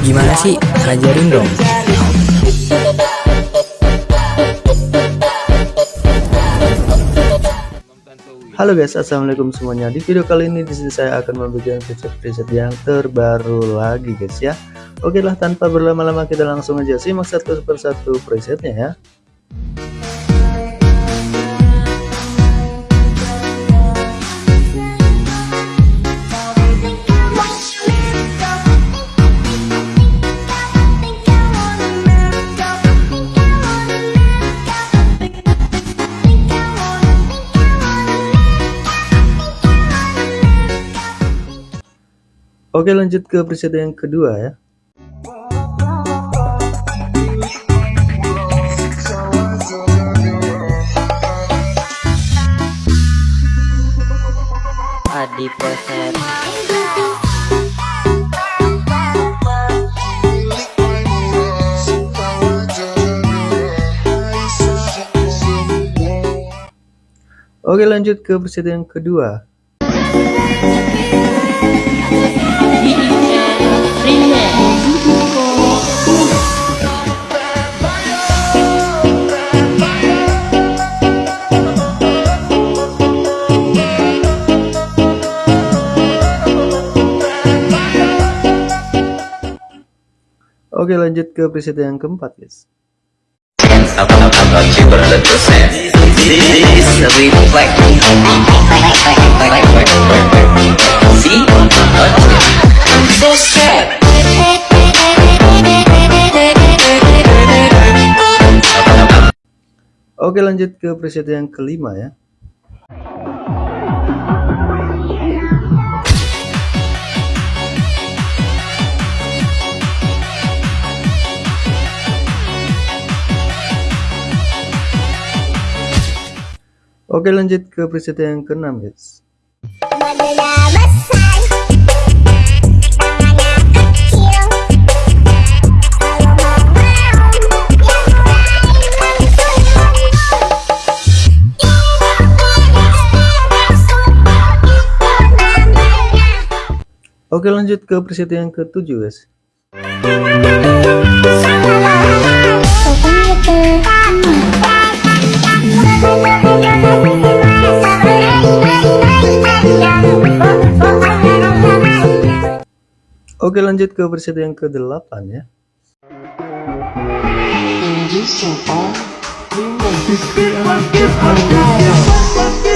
Gimana sih? Ajarin dong. Halo guys, assalamualaikum semuanya. Di video kali ini di sini saya akan membagikan preset-preset yang terbaru lagi guys ya. Oke lah, tanpa berlama-lama kita langsung aja simak satu persatu presetnya ya. Oke lanjut ke preset yang kedua ya Adi preset. Oke lanjut ke preset yang kedua Oke lanjut ke preset yang keempat guys Oke lanjut ke preset yang kelima ya. Oke lanjut ke preset yang keenam guys Oke lanjut ke preset yang ketujuh guys. Oke lanjut ke preset yang ke-8 ya. Oke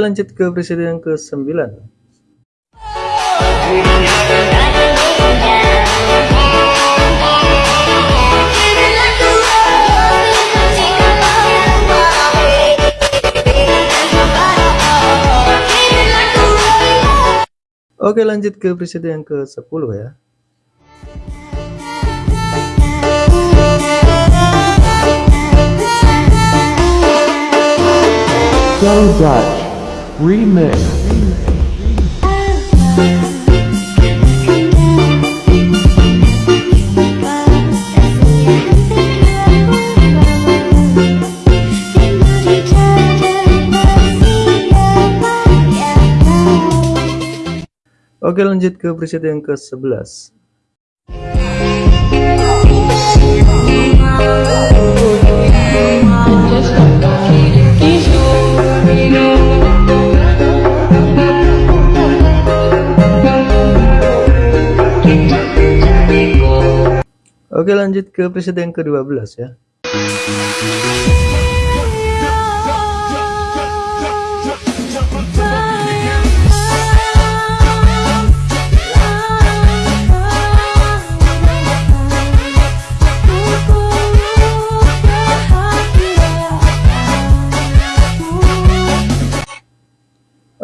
lanjut ke preset yang ke-9 Oke lanjut ke preset yang ke-10 ya. So Dutch Remix. Oke lanjut ke preset yang ke-11 Oke lanjut ke preset yang ke-12 ya.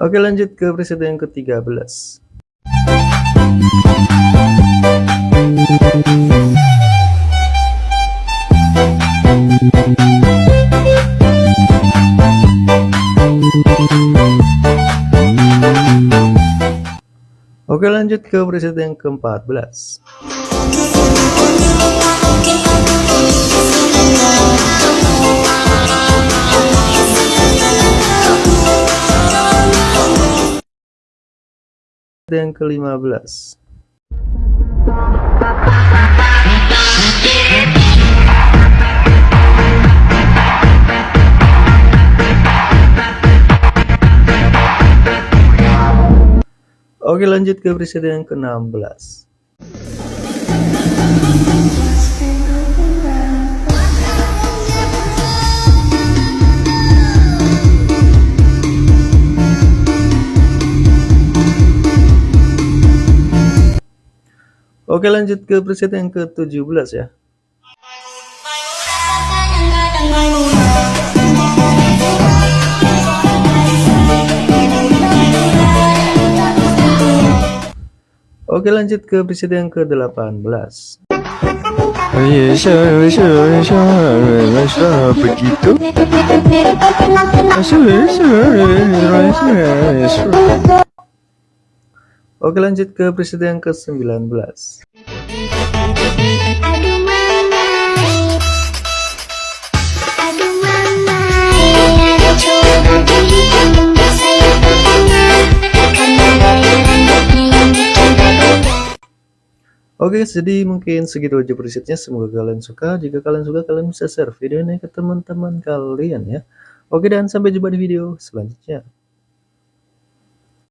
Oke lanjut ke preset yang ke-13 Oke lanjut ke preset yang ke-14 Yang ke-15 Oke lanjut ke presiden yang ke-16 Oke lanjut ke preset yang ke-17 ya Oke lanjut ke preset yang ke-18 begitu Oke lanjut ke preset yang ke-19 Oke jadi mungkin segitu aja presetnya semoga kalian suka. Jika kalian suka kalian bisa share video ini ke teman-teman kalian ya. Oke dan sampai jumpa di video selanjutnya